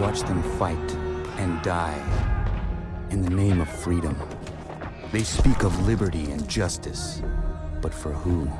watch them fight and die in the name of freedom. They speak of liberty and justice, but for who?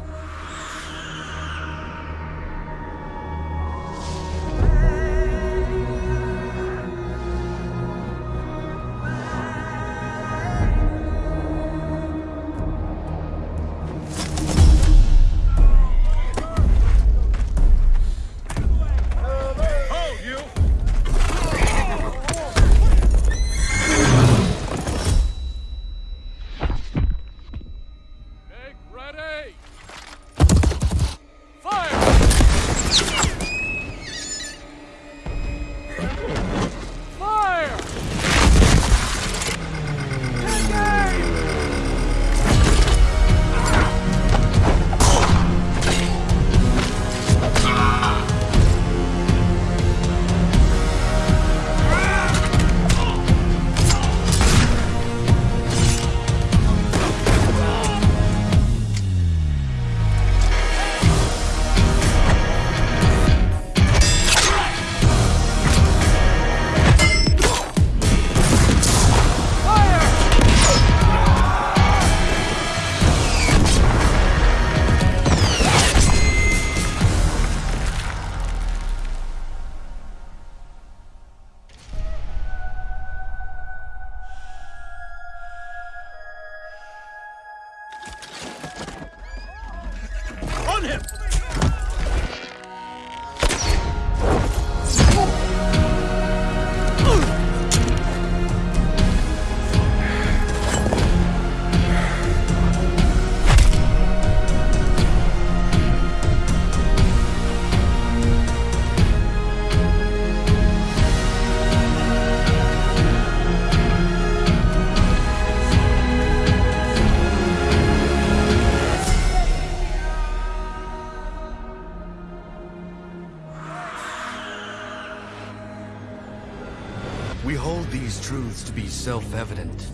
To be self-evident.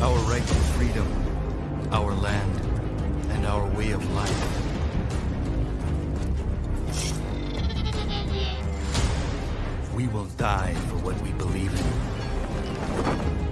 Our right to freedom, our land, and our way of life. We will die for what we believe in.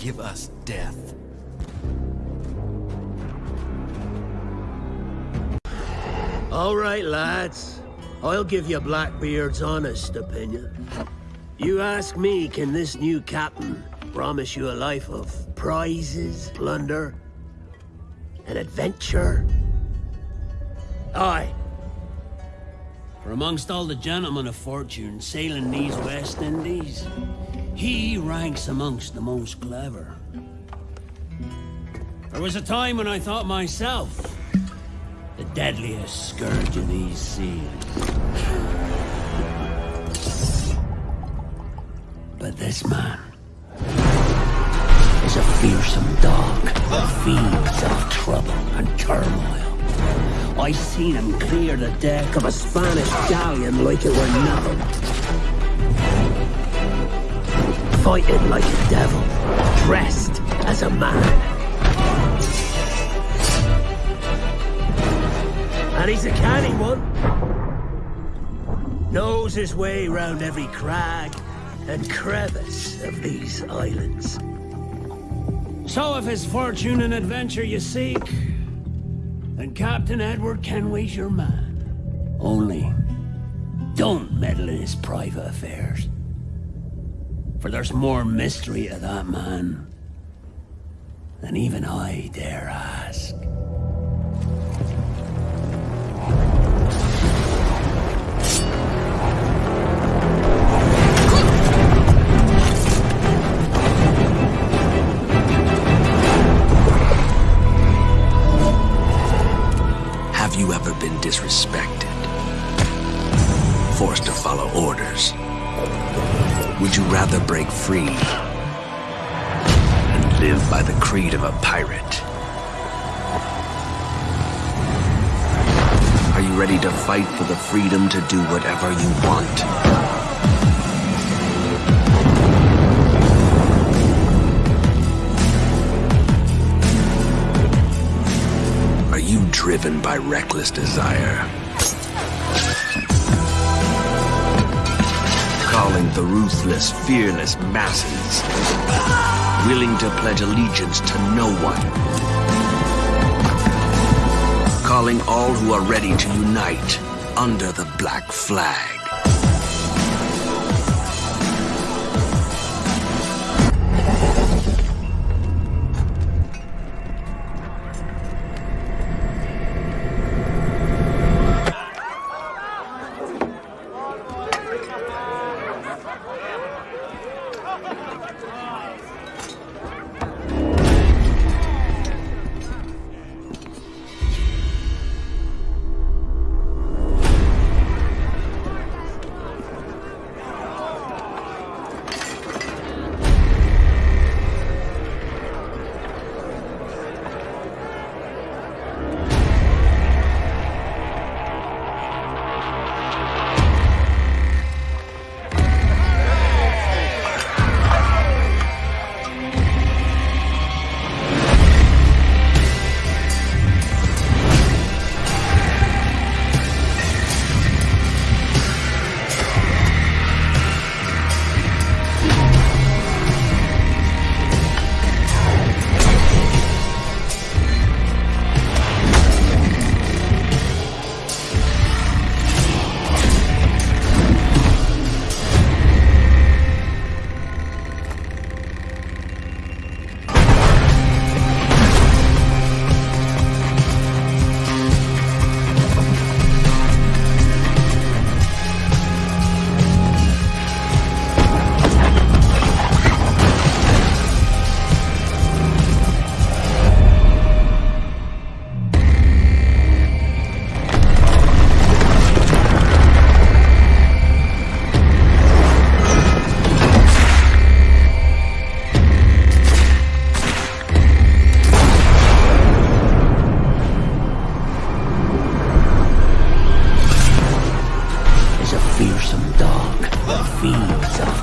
Give us death. All right, lads. I'll give you Blackbeard's honest opinion. You ask me, can this new captain promise you a life of prizes, plunder, and adventure? Aye. For amongst all the gentlemen of fortune sailing these West Indies, he ranks amongst the most clever. There was a time when I thought myself the deadliest scourge of these seas. But this man is a fearsome dog that feeds off trouble and turmoil. I seen him clear the deck of a Spanish galleon like it were nothing. Fighting like a devil, dressed as a man. And he's a canny one. Knows his way round every crag and crevice of these islands. So if it's fortune and adventure you seek, then Captain Edward Kenway's your man. Only, don't meddle in his private affairs. For there's more mystery to that man than even I dare ask. Have you ever been disrespected? Forced to follow orders? Would you rather break free and live by the creed of a pirate. Are you ready to fight for the freedom to do whatever you want? Are you driven by reckless desire? The ruthless, fearless masses, willing to pledge allegiance to no one. Calling all who are ready to unite under the black flag.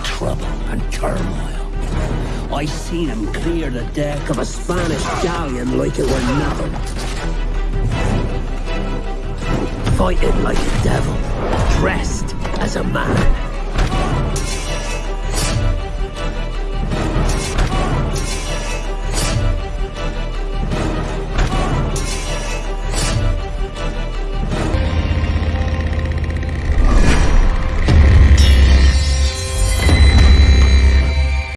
Trouble and turmoil. I seen him clear the deck of a Spanish galleon like it were nothing. Fighting like a devil, dressed as a man.